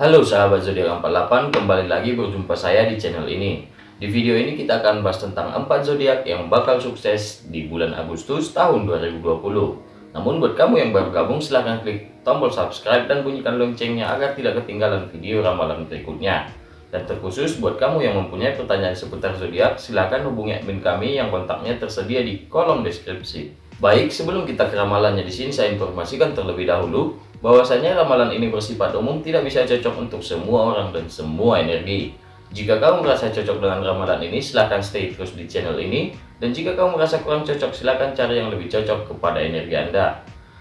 Halo sahabat zodiak 48, kembali lagi berjumpa saya di channel ini. Di video ini kita akan bahas tentang 4 zodiak yang bakal sukses di bulan Agustus tahun 2020. Namun buat kamu yang baru gabung silahkan klik tombol subscribe dan bunyikan loncengnya agar tidak ketinggalan video ramalan berikutnya. Dan terkhusus buat kamu yang mempunyai pertanyaan seputar zodiak, silahkan hubungi admin kami yang kontaknya tersedia di kolom deskripsi. Baik, sebelum kita ke ramalannya di sini saya informasikan terlebih dahulu bahwasanya ramalan ini bersifat umum tidak bisa cocok untuk semua orang dan semua energi. Jika kamu merasa cocok dengan ramalan ini, silahkan stay terus di channel ini. Dan jika kamu merasa kurang cocok, silahkan cari yang lebih cocok kepada energi Anda.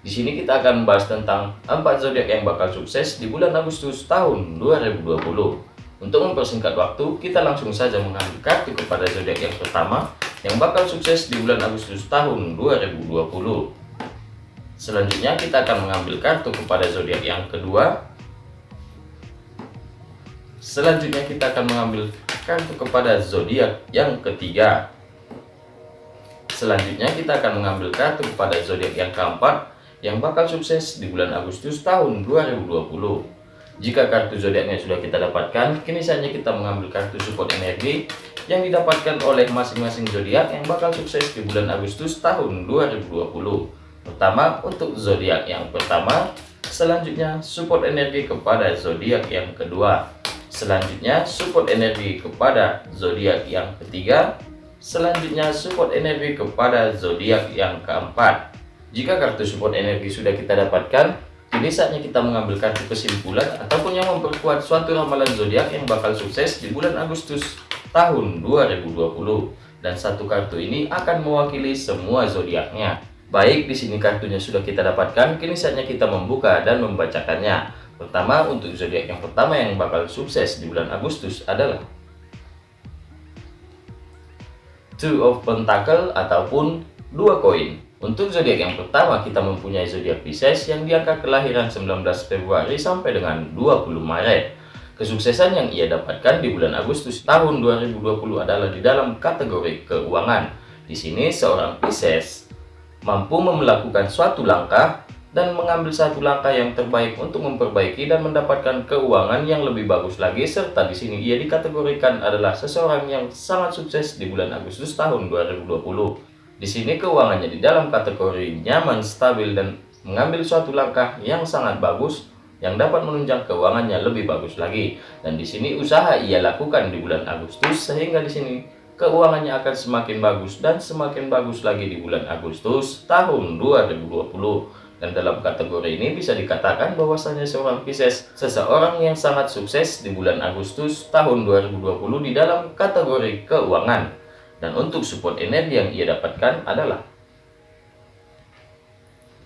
Di sini kita akan bahas tentang 4 zodiak yang bakal sukses di bulan Agustus tahun 2020. Untuk mempersingkat waktu, kita langsung saja mengambil kartu kepada zodiak yang pertama yang bakal sukses di bulan Agustus tahun 2020. Selanjutnya kita akan mengambil kartu kepada zodiak yang kedua. Selanjutnya kita akan mengambil kartu kepada zodiak yang ketiga. Selanjutnya kita akan mengambil kartu kepada zodiak yang keempat yang bakal sukses di bulan Agustus tahun 2020. Jika kartu zodiaknya sudah kita dapatkan, kini saatnya kita mengambil kartu support energi yang didapatkan oleh masing-masing zodiak yang bakal sukses di bulan Agustus tahun 2020. Pertama untuk zodiak yang pertama, selanjutnya support energi kepada zodiak yang kedua. Selanjutnya support energi kepada zodiak yang ketiga. Selanjutnya support energi kepada zodiak yang keempat. Jika kartu support energi sudah kita dapatkan, kini saatnya kita mengambil kartu kesimpulan ataupun yang memperkuat suatu ramalan zodiak yang bakal sukses di bulan Agustus tahun 2020. Dan satu kartu ini akan mewakili semua zodiaknya. Baik, di sini kartunya sudah kita dapatkan, kini saatnya kita membuka dan membacakannya. Pertama, untuk zodiak yang pertama yang bakal sukses di bulan Agustus adalah Two of Pentacle ataupun dua koin. Untuk zodiak yang pertama, kita mempunyai zodiak Pisces yang diangka kelahiran 19 Februari sampai dengan 20 Maret. Kesuksesan yang ia dapatkan di bulan Agustus tahun 2020 adalah di dalam kategori keuangan. Di sini seorang Pisces mampu melakukan suatu langkah dan mengambil satu langkah yang terbaik untuk memperbaiki dan mendapatkan keuangan yang lebih bagus lagi serta di sini ia dikategorikan adalah seseorang yang sangat sukses di bulan Agustus tahun 2020. Di sini keuangannya di dalam kategori nyaman, stabil dan mengambil suatu langkah yang sangat bagus yang dapat menunjang keuangannya lebih bagus lagi. Dan di sini usaha ia lakukan di bulan Agustus sehingga di sini keuangannya akan semakin bagus dan semakin bagus lagi di bulan Agustus tahun 2020 dan dalam kategori ini bisa dikatakan bahwasanya seorang Pisces seseorang yang sangat sukses di bulan Agustus tahun 2020 di dalam kategori keuangan. Dan untuk support energi yang ia dapatkan adalah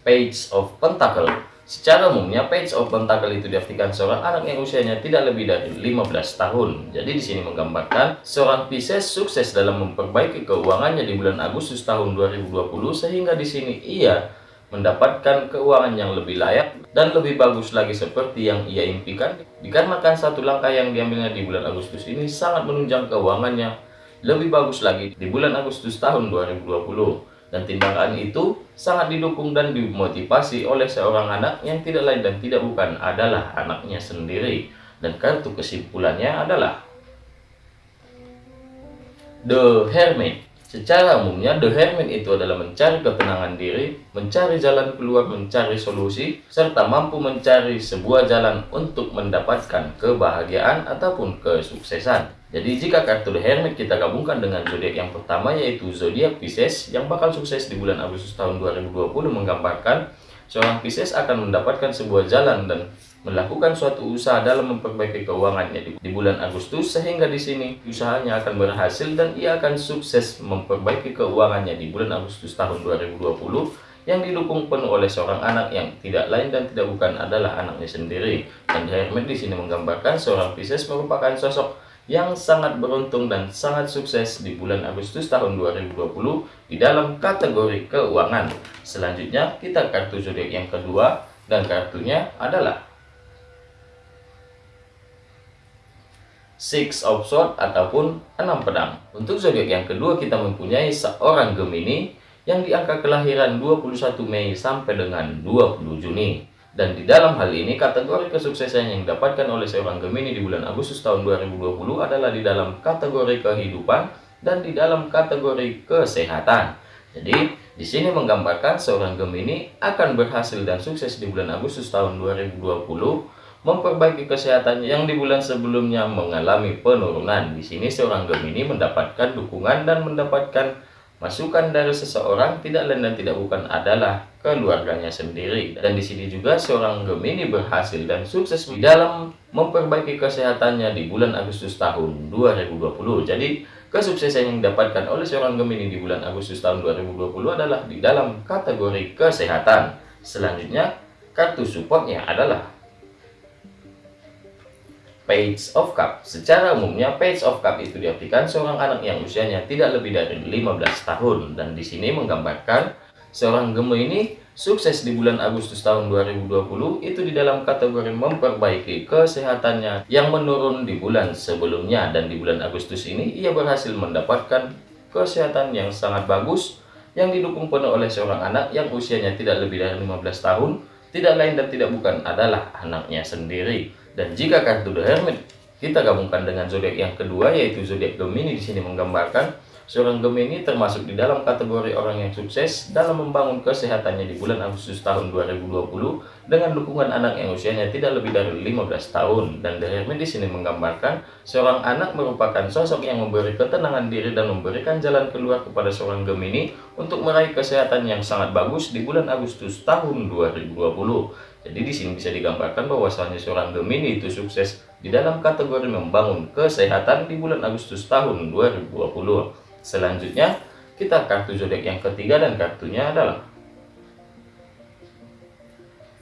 Page of Pentacle Secara umumnya, page of pentacle itu diartikan seorang anak yang usianya tidak lebih dari 15 tahun. Jadi di sini menggambarkan seorang Pisces sukses dalam memperbaiki keuangannya di bulan Agustus tahun 2020 sehingga di sini ia mendapatkan keuangan yang lebih layak dan lebih bagus lagi seperti yang ia impikan dikarenakan satu langkah yang diambilnya di bulan Agustus ini sangat menunjang keuangannya lebih bagus lagi di bulan Agustus tahun 2020 dan tindakan itu sangat didukung dan dimotivasi oleh seorang anak yang tidak lain dan tidak bukan adalah anaknya sendiri. Dan kartu kesimpulannya adalah The Hermit. Secara umumnya, The Hermit itu adalah mencari ketenangan diri, mencari jalan keluar, mencari solusi, serta mampu mencari sebuah jalan untuk mendapatkan kebahagiaan ataupun kesuksesan. Jadi jika kartu The Hermit kita gabungkan dengan zodiak yang pertama yaitu zodiak Pisces yang bakal sukses di bulan Agustus tahun 2020 menggambarkan seorang Pisces akan mendapatkan sebuah jalan dan melakukan suatu usaha dalam memperbaiki keuangannya di bulan Agustus sehingga di sini usahanya akan berhasil dan ia akan sukses memperbaiki keuangannya di bulan Agustus tahun 2020 yang didukung penuh oleh seorang anak yang tidak lain dan tidak bukan adalah anaknya sendiri. Dan Hermit di sini menggambarkan seorang Pisces merupakan sosok yang sangat beruntung dan sangat sukses di bulan Agustus tahun 2020 di dalam kategori keuangan. Selanjutnya kita kartu zodiak yang kedua dan kartunya adalah Six of Swords ataupun enam pedang. Untuk zodiak yang kedua kita mempunyai seorang Gemini yang diangka kelahiran 21 Mei sampai dengan 20 Juni. Dan di dalam hal ini kategori kesuksesan yang didapatkan oleh seorang Gemini di bulan Agustus tahun 2020 adalah di dalam kategori kehidupan dan di dalam kategori kesehatan. Jadi, di sini menggambarkan seorang Gemini akan berhasil dan sukses di bulan Agustus tahun 2020 memperbaiki kesehatan yang di bulan sebelumnya mengalami penurunan. Di sini seorang Gemini mendapatkan dukungan dan mendapatkan Masukan dari seseorang tidak lain dan tidak bukan adalah keluarganya sendiri. Dan di sini juga seorang Gemini berhasil dan sukses di dalam memperbaiki kesehatannya di bulan Agustus tahun 2020. Jadi kesuksesan yang didapatkan oleh seorang Gemini di bulan Agustus tahun 2020 adalah di dalam kategori kesehatan. Selanjutnya, kartu supportnya adalah Page of Cup. Secara umumnya Page of Cup itu diartikan seorang anak yang usianya tidak lebih dari 15 tahun. Dan di sini menggambarkan seorang Gemini sukses di bulan Agustus tahun 2020 itu di dalam kategori memperbaiki kesehatannya yang menurun di bulan sebelumnya. Dan di bulan Agustus ini ia berhasil mendapatkan kesehatan yang sangat bagus yang didukung penuh oleh seorang anak yang usianya tidak lebih dari 15 tahun. Tidak lain dan tidak bukan adalah anaknya sendiri dan jika kartu The Hermit kita gabungkan dengan zodiak yang kedua yaitu zodiak Gemini di sini menggambarkan Seorang Gemini termasuk di dalam kategori orang yang sukses dalam membangun kesehatannya di bulan Agustus tahun 2020 dengan dukungan anak yang usianya tidak lebih dari 15 tahun. Dan The Hermit di sini menggambarkan seorang anak merupakan sosok yang memberi ketenangan diri dan memberikan jalan keluar kepada seorang Gemini untuk meraih kesehatan yang sangat bagus di bulan Agustus tahun 2020. Jadi di sini bisa digambarkan bahwasanya seorang Gemini itu sukses di dalam kategori membangun kesehatan di bulan Agustus tahun 2020. Selanjutnya, kita kartu zodiak yang ketiga dan kartunya adalah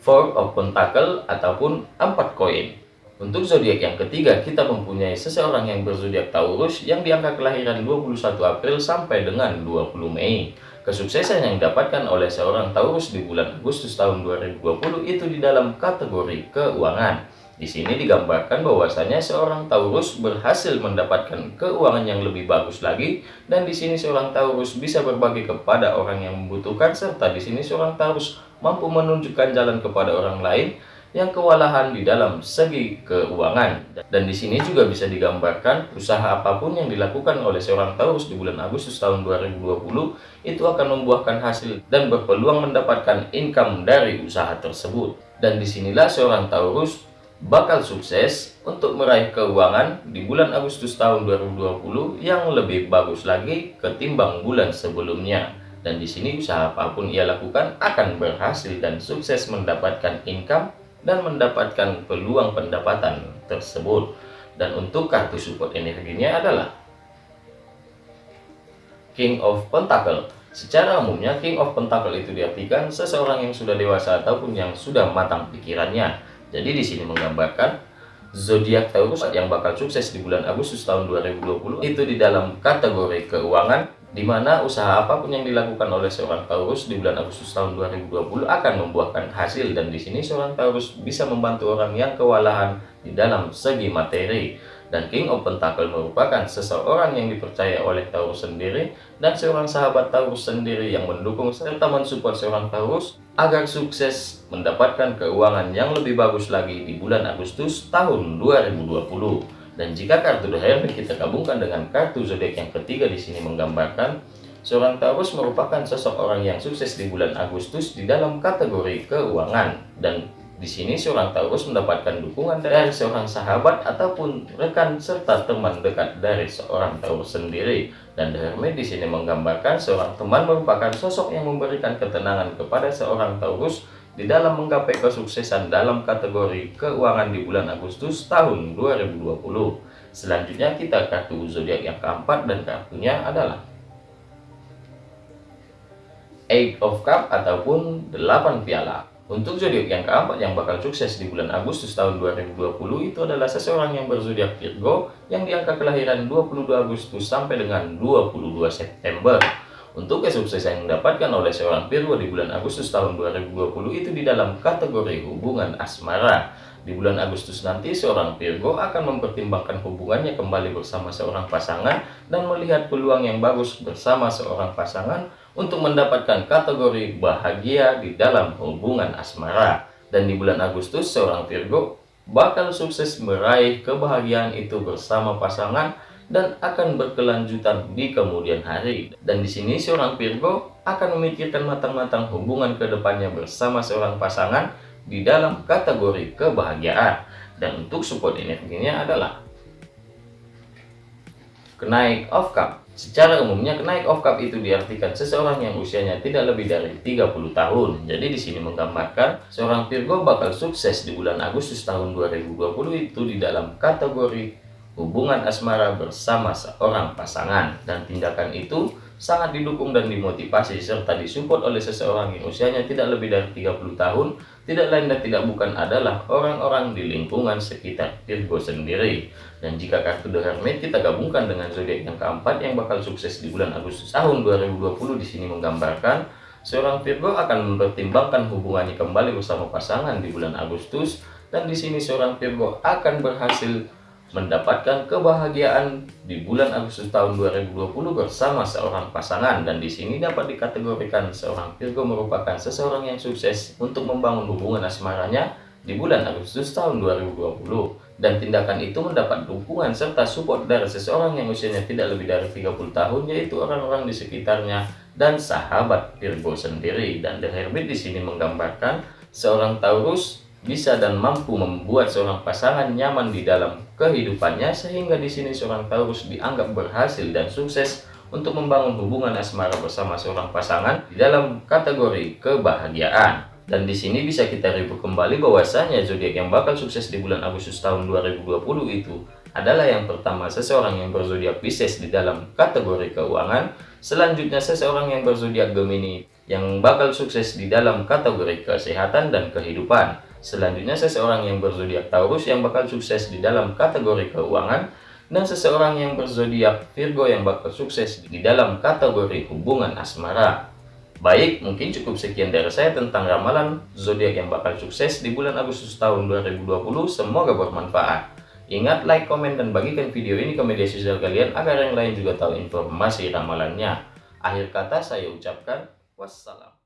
Four of Pentacle ataupun empat koin. Untuk zodiak yang ketiga, kita mempunyai seseorang yang berzodiak Taurus yang diangka kelahiran 21 April sampai dengan 20 Mei. Kesuksesan yang didapatkan oleh seorang Taurus di bulan Agustus tahun 2020 itu di dalam kategori keuangan. Di sini digambarkan bahwasanya seorang Taurus berhasil mendapatkan keuangan yang lebih bagus lagi dan di sini seorang Taurus bisa berbagi kepada orang yang membutuhkan serta di sini seorang Taurus mampu menunjukkan jalan kepada orang lain yang kewalahan di dalam segi keuangan. Dan di sini juga bisa digambarkan usaha apa pun yang dilakukan oleh seorang Taurus di bulan Agustus tahun 2020 itu akan membuahkan hasil dan berpeluang mendapatkan income dari usaha tersebut. Dan di sinilah seorang Taurus bakal sukses untuk meraih keuangan di bulan Agustus tahun 2020 yang lebih bagus lagi ketimbang bulan sebelumnya. Dan di sini usaha apa pun ia lakukan akan berhasil dan sukses mendapatkan income dan mendapatkan peluang pendapatan tersebut. Dan untuk kartu support energinya adalah King of Pentacle. Secara umumnya King of Pentacle itu diartikan seseorang yang sudah dewasa ataupun yang sudah matang pikirannya jadi di sini menggambarkan zodiak Taurus yang bakal sukses di bulan Agustus tahun 2020 itu di dalam kategori keuangan di mana usaha apa pun yang dilakukan oleh seorang Taurus di bulan Agustus tahun 2020 akan membuahkan hasil dan di sini seorang Taurus bisa membantu orang yang kewalahan di dalam segi materi dan King of Pentacle merupakan seseorang yang dipercaya oleh Taurus sendiri dan seorang sahabat Taurus sendiri yang mendukung serta mensupport seorang Taurus agar sukses mendapatkan keuangan yang lebih bagus lagi di bulan Agustus tahun 2020. Dan jika kartu Hermit kita gabungkan dengan kartu zodiak yang ketiga di sini menggambarkan seorang Taurus merupakan sosok orang yang sukses di bulan Agustus di dalam kategori keuangan dan di sini seorang Taurus mendapatkan dukungan dari seorang sahabat ataupun rekan serta teman dekat dari seorang Taurus sendiri. Dan The Hermit di sini menggambarkan seorang teman merupakan sosok yang memberikan ketenangan kepada seorang Taurus di dalam menggapai kesuksesan dalam kategori keuangan di bulan Agustus tahun 2020. Selanjutnya kita kartu zodiak yang keempat dan kartunya adalah Eight of Cup ataupun 8 piala. Untuk zodiak yang keempat yang bakal sukses di bulan Agustus tahun 2020 itu adalah seseorang yang berzodiak Virgo yang diangka kelahiran 22 Agustus sampai dengan 22 September. Untuk kesuksesan yang didapatkan oleh seorang Virgo di bulan Agustus tahun 2020 itu di dalam kategori hubungan asmara. Di bulan Agustus nanti seorang Virgo akan mempertimbangkan hubungannya kembali bersama seorang pasangan dan melihat peluang yang bagus bersama seorang pasangan untuk mendapatkan kategori bahagia di dalam hubungan asmara. Dan di bulan Agustus, seorang Virgo bakal sukses meraih kebahagiaan itu bersama pasangan dan akan berkelanjutan di kemudian hari. Dan di sini seorang Virgo akan memikirkan matang-matang hubungan ke depannya bersama seorang pasangan di dalam kategori kebahagiaan. Dan untuk support energinya adalah kenaik of cup. Secara umumnya kenaik of cup itu diartikan seseorang yang usianya tidak lebih dari 30 tahun. Jadi di sini menggambarkan seorang Virgo bakal sukses di bulan Agustus tahun 2020 itu di dalam kategori hubungan asmara bersama seorang pasangan dan tindakan itu sangat didukung dan dimotivasi serta disupport oleh seseorang yang usianya tidak lebih dari 30 tahun tidak lain dan tidak bukan adalah orang-orang di lingkungan sekitar Virgo sendiri. Dan jika kartu The Hermit kita gabungkan dengan zodiak yang keempat yang bakal sukses di bulan Agustus tahun 2020 di sini menggambarkan seorang Virgo akan mempertimbangkan hubungannya kembali bersama pasangan di bulan Agustus. Dan di sini seorang Virgo akan berhasil mendapatkan kebahagiaan di bulan Agustus tahun 2020 bersama seorang pasangan. Dan di sini dapat dikategorikan seorang Virgo merupakan seseorang yang sukses untuk membangun hubungan asmaranya di bulan Agustus tahun 2020 dan tindakan itu mendapat dukungan serta support dari seseorang yang usianya tidak lebih dari 30 tahun yaitu orang-orang di sekitarnya dan sahabat Virgo sendiri. Dan The Hermit di sini menggambarkan seorang Taurus bisa dan mampu membuat seorang pasangan nyaman di dalam kehidupannya sehingga di sini seorang Taurus dianggap berhasil dan sukses untuk membangun hubungan asmara bersama seorang pasangan di dalam kategori kebahagiaan. Dan di sini bisa kita review kembali bahwasanya zodiak yang bakal sukses di bulan Agustus tahun 2020 itu adalah yang pertama seseorang yang berzodiak Pisces di dalam kategori keuangan, selanjutnya seseorang yang berzodiak Gemini yang bakal sukses di dalam kategori kesehatan dan kehidupan. Selanjutnya seseorang yang berzodiak Taurus yang bakal sukses di dalam kategori keuangan dan seseorang yang berzodiak Virgo yang bakal sukses di dalam kategori hubungan asmara. Baik, mungkin cukup sekian dari saya tentang ramalan zodiak yang bakal sukses di bulan Agustus tahun 2020. Semoga bermanfaat. Ingat like, komen, dan bagikan video ini ke media sosial kalian agar yang lain juga tahu informasi ramalannya. Akhir kata saya ucapkan wassalam.